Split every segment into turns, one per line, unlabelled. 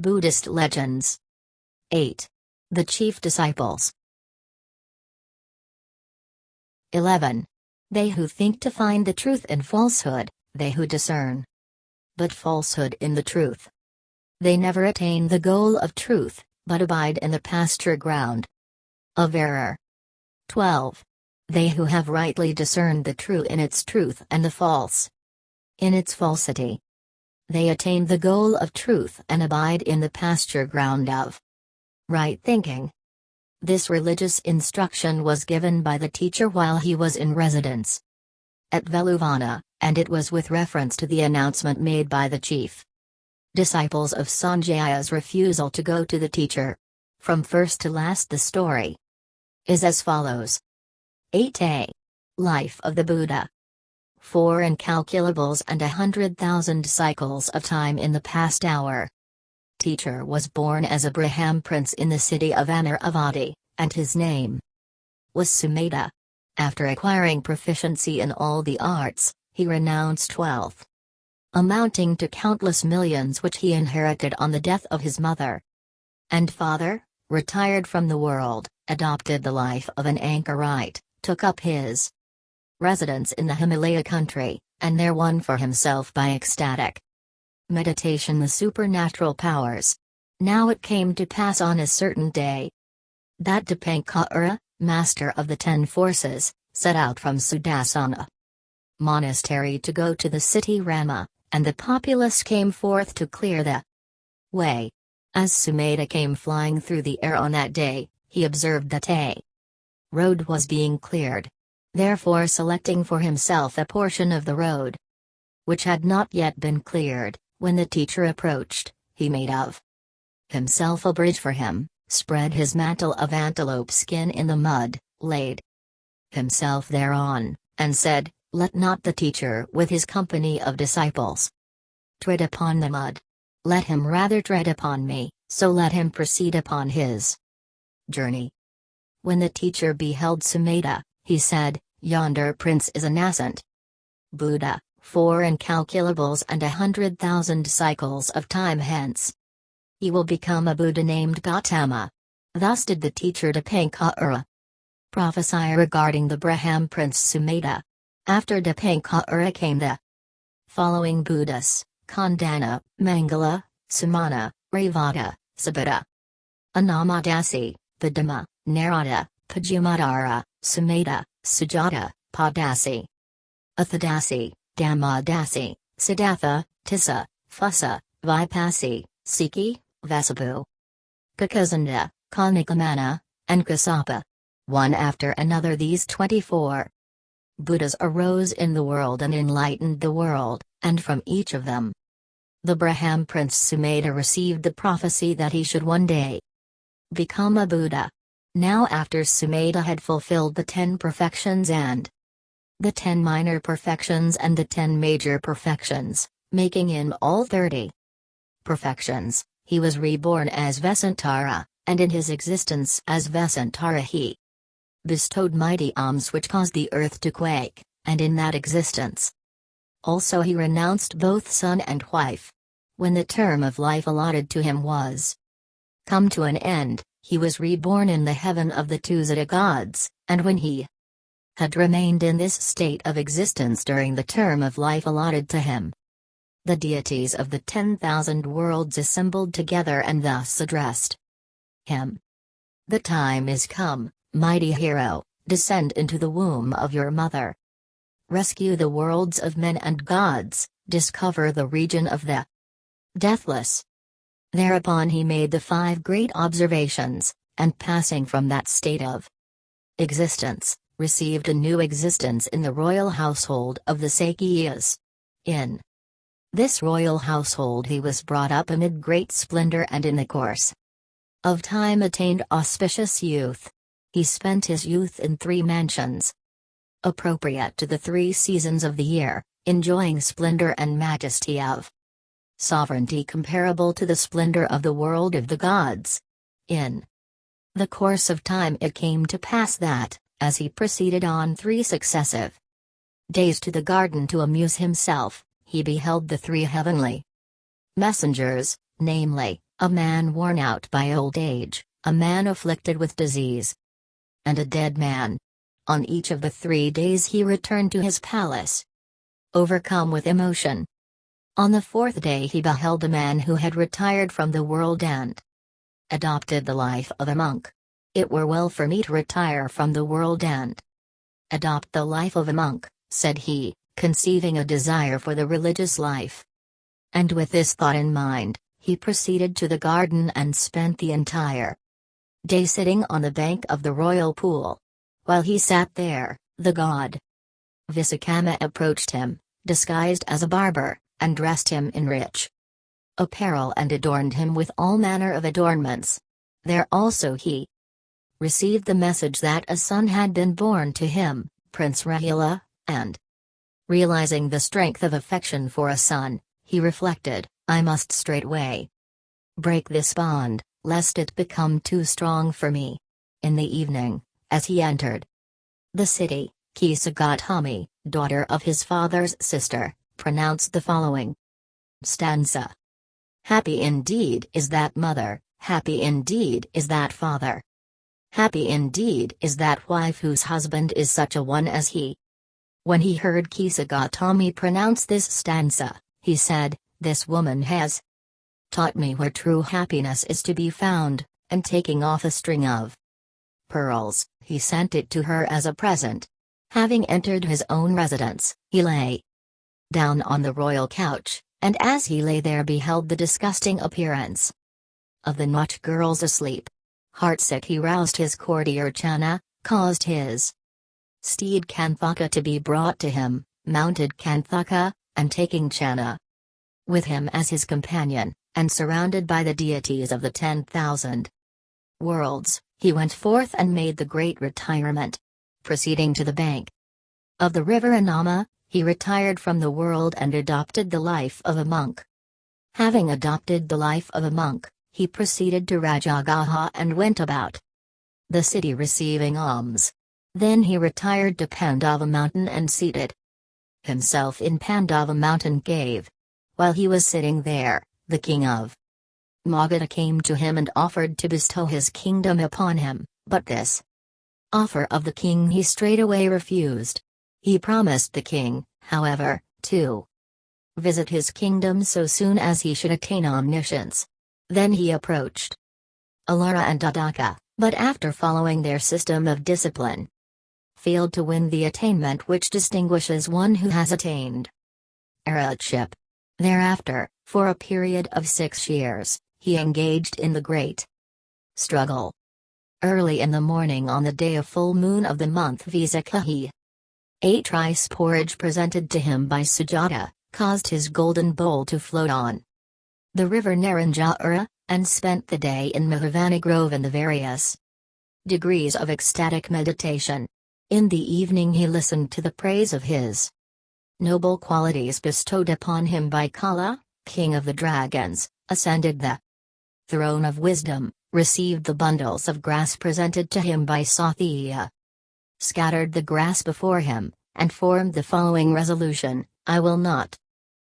Buddhist legends. 8. The chief disciples. 11. They who think to find the truth in falsehood, they who discern. But falsehood in the truth. They never attain the goal of truth, but abide in the pasture ground. Of error. 12. They who have rightly discerned the true in its truth and the false in its falsity. They attain the goal of truth and abide in the pasture ground of right thinking. This religious instruction was given by the teacher while he was in residence at Veluvana, and it was with reference to the announcement made by the chief disciples of Sanjaya's refusal to go to the teacher. From first to last the story is as follows. 8a. Life of the Buddha. Four incalculables and a hundred thousand cycles of time in the past hour. Teacher was born as a prince in the city of Amaravati, and his name was Sumedha. After acquiring proficiency in all the arts, he renounced wealth amounting to countless millions which he inherited on the death of his mother and father, retired from the world, adopted the life of an anchorite, took up his residence in the Himalaya country, and there won for himself by ecstatic meditation the supernatural powers. Now it came to pass on a certain day that Dipankara, master of the ten forces, set out from Sudasana monastery to go to the city Rama, and the populace came forth to clear the way. As Sumedha came flying through the air on that day, he observed that a road was being cleared. Therefore selecting for himself a portion of the road which had not yet been cleared, when the teacher approached, he made of himself a bridge for him, spread his mantle of antelope skin in the mud, laid himself thereon, and said, Let not the teacher with his company of disciples tread upon the mud. Let him rather tread upon me, so let him proceed upon his journey. When the teacher beheld Sumedha, he said, Yonder prince is a nascent Buddha, four incalculables and a hundred thousand cycles of time hence. He will become a Buddha named Gautama. Thus did the teacher Dipankara prophesy regarding the Braham prince Sumedha. After Dipankara came the following Buddhas, Khandana, Mangala, Sumana, Revata, Sobhita, Anomadassi, Padma, Narada, Pajamadara, Sumedha, Sujata, Padasi, Atthadassi, Dhammadasi, Siddhartha, Tissa, Phussa, Vipassi, Sikhi, Vessabhu, Kakusandha, Konagamana, and Kassapa. One after another these 24 Buddhas arose in the world and enlightened the world, and from each of them the Braham prince Sumedha received the prophecy that he should one day become a Buddha. Now after Sumedha had fulfilled the ten perfections and the ten minor perfections and the ten major perfections, making in all thirty perfections, he was reborn as Vesantara, and in his existence as Vesantara he bestowed mighty alms which caused the earth to quake, and in that existence also he renounced both son and wife. When the term of life allotted to him was come to an end, he was reborn in the heaven of the Tusita gods, and when he had remained in this state of existence during the term of life allotted to him, the deities of the ten thousand worlds assembled together and thus addressed him. The time is come, mighty hero, descend into the womb of your mother. Rescue the worlds of men and gods, discover the region of the deathless, Thereupon he made the five great observations, and passing from that state of existence, received a new existence in the royal household of the Sakyas. In this royal household he was brought up amid great splendor and in the course of time attained auspicious youth. He spent his youth in three mansions appropriate to the three seasons of the year, enjoying splendor and majesty of sovereignty comparable to the splendor of the world of the gods. In the course of time it came to pass that, as he proceeded on three successive days to the garden to amuse himself, he beheld the three heavenly messengers, namely, a man worn out by old age, a man afflicted with disease, and a dead man. On each of the three days he returned to his palace. Overcome with emotion. On the fourth day he beheld a man who had retired from the world and adopted the life of a monk. It were well for me to retire from the world and adopt the life of a monk, said he, conceiving a desire for the religious life. And with this thought in mind, he proceeded to the garden and spent the entire day sitting on the bank of the royal pool. While he sat there, the god Vissakamma approached him, disguised as a barber, and dressed him in rich apparel and adorned him with all manner of adornments. There also he received the message that a son had been born to him, Prince Rahula, and realizing the strength of affection for a son, he reflected, I must straightway break this bond, lest it become too strong for me. In the evening, as he entered the city, Kisa Gautami, daughter of his father's sister, pronounced the following stanza. Happy indeed is that mother, happy indeed is that father. Happy indeed is that wife whose husband is such a one as he. When he heard Kisa Gautami pronounce this stanza, he said, This woman has taught me where true happiness is to be found, and taking off a string of pearls, he sent it to her as a present. Having entered his own residence, he lay down on the royal couch, and as he lay there beheld the disgusting appearance of the Nautch girls asleep. Heartsick he roused his courtier Channa, caused his steed Kanthaka to be brought to him, mounted Kanthaka, and taking Channa with him as his companion, and surrounded by the deities of the ten thousand worlds, he went forth and made the great retirement. Proceeding to the bank of the river Anoma, he retired from the world and adopted the life of a monk. Having adopted the life of a monk, he proceeded to Rajagaha and went about the city receiving alms. Then he retired to Pandava mountain and seated himself in Pandava mountain cave. While he was sitting there, the king of Magadha came to him and offered to bestow his kingdom upon him, but this offer of the king he straightway refused. He promised the king, however, to visit his kingdom so soon as he should attain omniscience. Then he approached Alara and Uddaka, but after following their system of discipline, failed to win the attainment which distinguishes one who has attained arhatship. Thereafter, for a period of six years, he engaged in the great struggle. Early in the morning on the day of full moon of the month Visakha ate rice porridge presented to him by Sujata, caused his golden bowl to float on the river Naranjara, and spent the day in Mahavani Grove in the various degrees of ecstatic meditation. In the evening he listened to the praise of his noble qualities bestowed upon him by Kala, king of the dragons, ascended the throne of wisdom, received the bundles of grass presented to him by Sotthiya, scattered the grass before him, and formed the following resolution I will not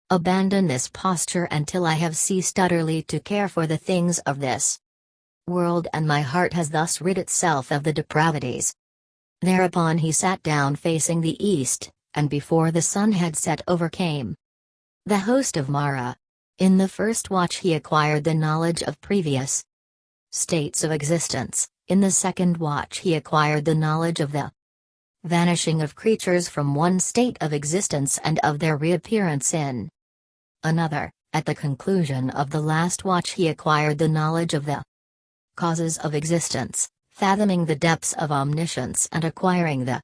abandon this posture until I have ceased utterly to care for the things of this world, and my heart has thus rid itself of the depravities. Thereupon he sat down facing the east, and before the sun had set overcame the host of Mara. In the first watch he acquired the knowledge of previous states of existence, in the second watch he acquired the knowledge of the vanishing of creatures from one state of existence and of their reappearance in another. At the conclusion of the last watch he acquired the knowledge of the causes of existence, fathoming the depths of omniscience and acquiring the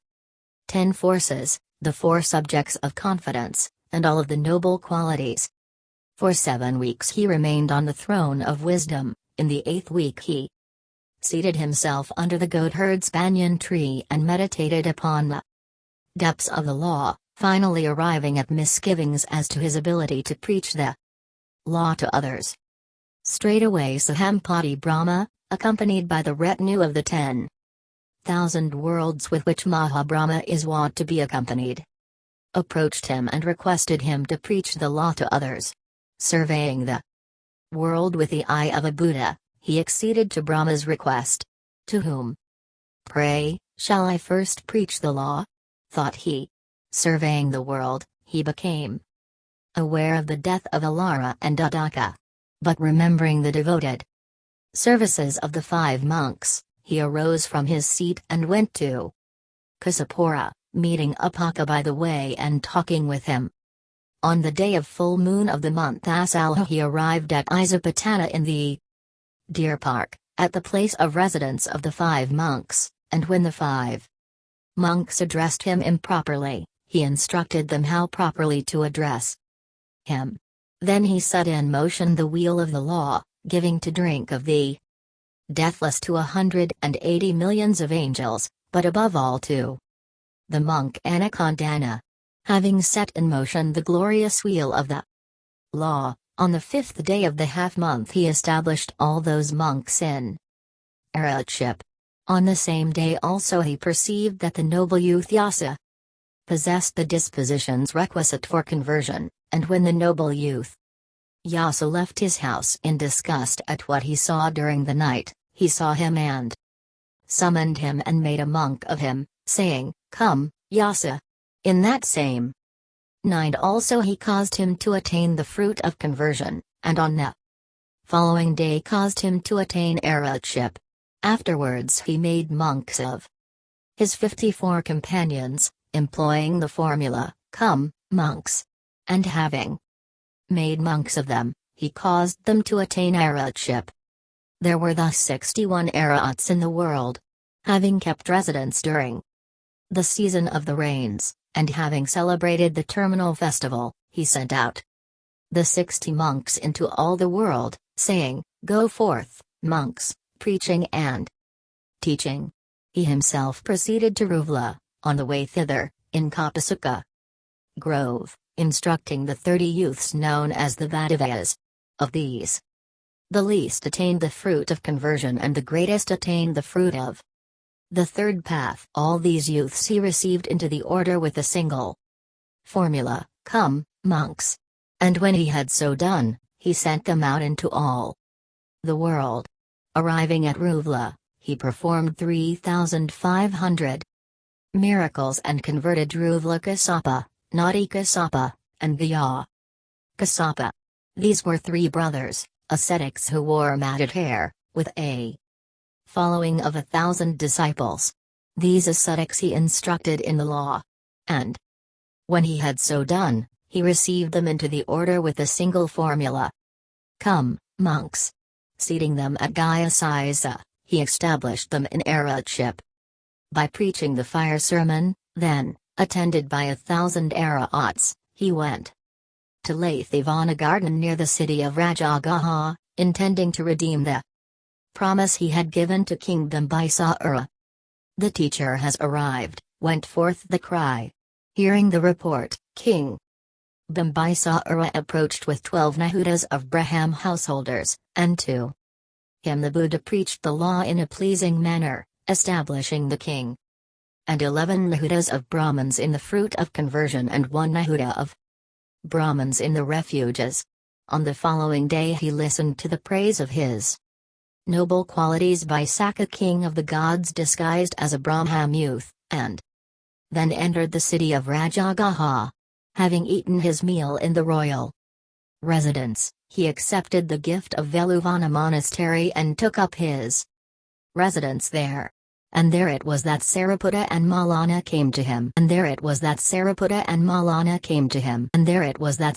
ten forces, the four subjects of confidence, and all of the noble qualities. For seven weeks he remained on the throne of wisdom, in the eighth week he seated himself under the goatherd's banyan tree and meditated upon the depths of the law, finally arriving at misgivings as to his ability to preach the law to others. Straightway Sahampati Brahma, accompanied by the retinue of the ten thousand worlds with which Mahabrahma is wont to be accompanied, approached him and requested him to preach the law to others. Surveying the World with the eye of a Buddha, he acceded to Brahma's request. To whom? Pray, shall I first preach the law? thought he. Surveying the world, he became aware of the death of Alara and Uddaka. But remembering the devoted services of the five monks, he arose from his seat and went to Kasapura, meeting Upaka by the way and talking with him. On the day of full moon of the month Asalha he arrived at Isipatana in the Deer Park, at the place of residence of the five monks, and when the five monks addressed him improperly, he instructed them how properly to address him. Then he set in motion the wheel of the law, giving to drink of the deathless to a hundred and eighty millions of angels, but above all to the monk Annakondanna. Having set in motion the glorious wheel of the law, on the fifth day of the half month he established all those monks in Arhatship. On the same day also he perceived that the noble youth Yasa possessed the dispositions requisite for conversion, and when the noble youth Yasa left his house in disgust at what he saw during the night, he saw him and summoned him and made a monk of him, saying, Come, Yasa. In that same night also he caused him to attain the fruit of conversion, and on the following day caused him to attain arhatship. Afterwards he made monks of his fifty-four companions, employing the formula, Come, monks. And having made monks of them, he caused them to attain arhatship. There were thus 61 arhats in the world. Having kept residence during the season of the rains, and having celebrated the terminal festival, he sent out the sixty monks into all the world, saying, Go forth, monks, preaching and teaching. He himself proceeded to Uruvela, on the way thither, in Kapasuka Grove, instructing the thirty youths known as the Vadivayas. Of these, the least attained the fruit of conversion and the greatest attained the fruit of the third path. All these youths he received into the order with a single formula, Come, monks. And when he had so done, he sent them out into all the world. Arriving at Uruvela, he performed 3,500 miracles and converted Uruvela Kassapa, Nadi Kassapa, and Gaya Kassapa. These were three brothers, ascetics who wore matted hair, with a following of a thousand disciples. These ascetics he instructed in the law. And when he had so done, he received them into the order with a single formula. Come, monks. Seating them at Gaya Saisa, he established them in arhatship. By preaching the fire sermon, then, attended by a thousand arhats, he went to Latthivana garden near the city of Rajagaha, intending to redeem the promise he had given to King Bimbisara. The teacher has arrived, went forth the cry. Hearing the report, King Bimbisara approached with twelve Nahudas of Braham householders, and to him the Buddha preached the law in a pleasing manner, establishing the king and eleven Nahudas of Brahmins in the fruit of conversion and one Nahuda of Brahmins in the refuges. On the following day he listened to the praise of his noble qualities by Sakka king of the gods disguised as a Brahman youth, and then entered the city of Rajagaha. Having eaten his meal in the royal residence, he accepted the gift of Veluvana monastery and took up his residence there. And there it was that Sariputta and Malana came to him. And there it was that Sariputta and Malana came to him. And there it was that